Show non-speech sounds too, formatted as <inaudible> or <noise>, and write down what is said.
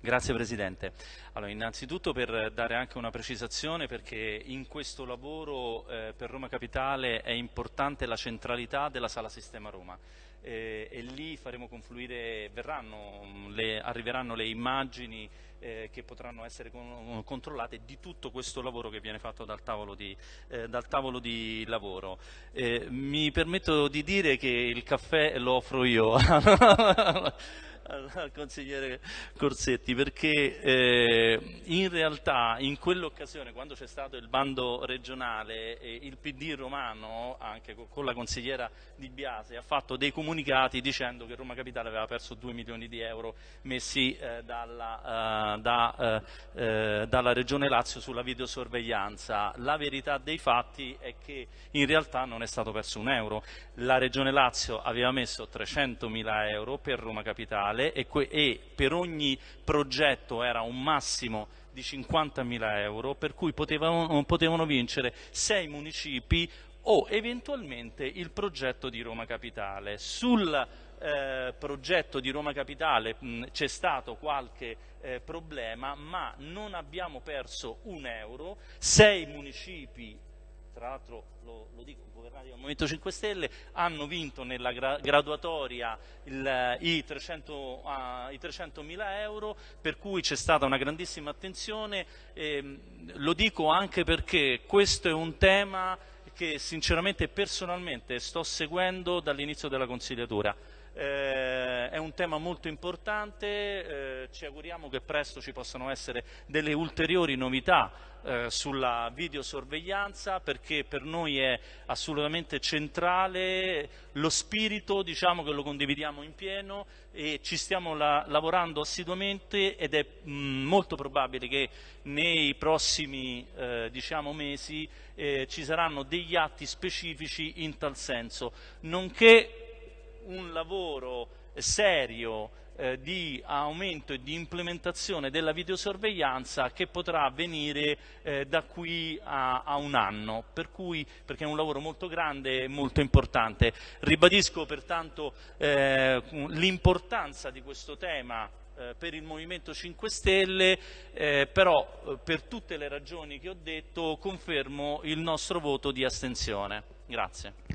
Grazie Presidente. Allora, innanzitutto per dare anche una precisazione perché in questo lavoro eh, per Roma Capitale è importante la centralità della Sala Sistema Roma eh, e lì faremo confluire, verranno, le, arriveranno le immagini eh, che potranno essere con, controllate di tutto questo lavoro che viene fatto dal tavolo di, eh, dal tavolo di lavoro. Eh, mi permetto di dire che il caffè lo offro io. <laughs> al consigliere Corsetti perché eh, in realtà in quell'occasione quando c'è stato il bando regionale eh, il PD romano anche con la consigliera Di Biase ha fatto dei comunicati dicendo che Roma Capitale aveva perso 2 milioni di euro messi eh, dalla, uh, da, uh, dalla Regione Lazio sulla videosorveglianza. La verità dei fatti è che in realtà non è stato perso un euro. La Regione Lazio aveva messo 300 mila euro per Roma Capitale nazionale e, e per ogni progetto era un massimo di 50.000 euro per cui potevano, potevano vincere sei municipi o eventualmente il progetto di Roma Capitale. Sul eh, progetto di Roma Capitale c'è stato qualche eh, problema ma non abbiamo perso un euro, sei municipi tra l'altro lo, lo, dico, governati dal Movimento 5 Stelle, hanno vinto nella gra graduatoria il, i 300.000 uh, euro, per cui c'è stata una grandissima attenzione, eh, lo dico anche perché questo è un tema che sinceramente personalmente sto seguendo dall'inizio della consigliatura. Eh, è un tema molto importante, eh, ci auguriamo che presto ci possano essere delle ulteriori novità eh, sulla videosorveglianza perché per noi è assolutamente centrale lo spirito, diciamo che lo condividiamo in pieno e ci stiamo la lavorando assiduamente ed è mh, molto probabile che nei prossimi diciamo, mesi eh, ci saranno degli atti specifici in tal senso, nonché un lavoro serio eh, di aumento e di implementazione della videosorveglianza che potrà avvenire eh, da qui a, a, un anno, per cui, perché è un lavoro molto grande e molto importante. Ribadisco pertanto eh, l'importanza di questo tema eh, per il Movimento 5 Stelle, eh, però eh, per tutte le ragioni che ho detto confermo il nostro voto di astensione. Grazie.